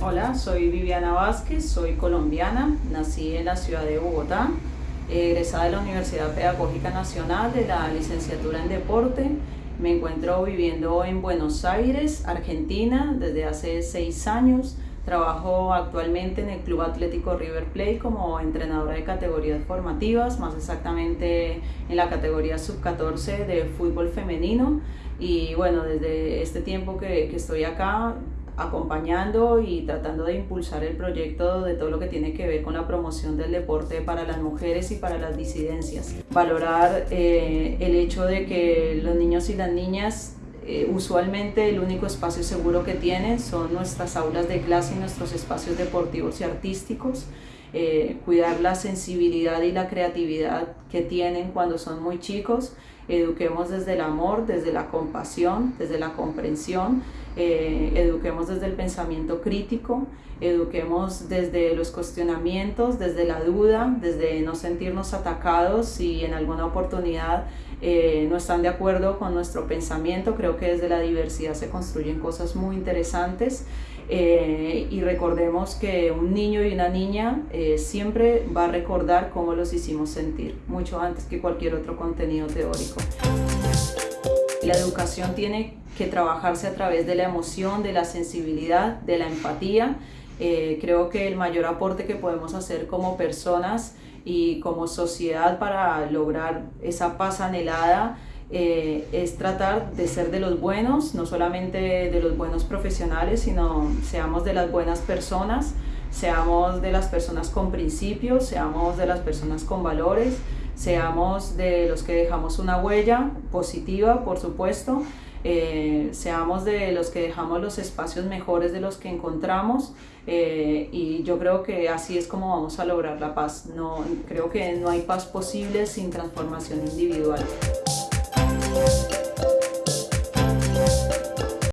Hola, soy Viviana Vázquez, soy colombiana, nací en la ciudad de Bogotá, egresada de la Universidad Pedagógica Nacional de la licenciatura en Deporte. Me encuentro viviendo en Buenos Aires, Argentina, desde hace seis años. Trabajo actualmente en el Club Atlético River Plate como entrenadora de categorías formativas, más exactamente en la categoría sub-14 de fútbol femenino. Y bueno, desde este tiempo que, estoy acá, acompañando y tratando de impulsar el proyecto de todo lo que tiene que ver con la promoción del deporte para las mujeres y para las disidencias. Valorar eh, el hecho de que los niños y las niñas eh, usualmente el único espacio seguro que tienen son nuestras aulas de clase y nuestros espacios deportivos y artísticos. Eh, cuidar la sensibilidad y la creatividad que tienen cuando son muy chicos. Eduquemos desde el amor, desde la compasión, desde la comprensión, eh, eduquemos desde el pensamiento crítico, eduquemos desde los cuestionamientos, desde la duda, desde no sentirnos atacados si en alguna oportunidad eh, no están de acuerdo con nuestro pensamiento. Creo que desde la diversidad se construyen cosas muy interesantes y recordemos que un niño y una niña siempre va a recordar cómo los hicimos sentir, mucho antes que cualquier otro contenido teórico. La educación tiene que trabajarse a través de la emoción, de la sensibilidad, de la empatía. Eh, creo que el mayor aporte que podemos hacer como personas y como sociedad para lograr esa paz anhelada eh, es tratar de ser de los buenos, no solamente de los buenos profesionales, sino seamos de las buenas personas, seamos de las personas con principios, seamos de las personas con valores, seamos de los que dejamos una huella positiva, por supuesto, eh, seamos de los que dejamos los espacios mejores de los que encontramos eh, y yo creo que así es como vamos a lograr la paz. No, creo que no hay paz posible sin transformación individual.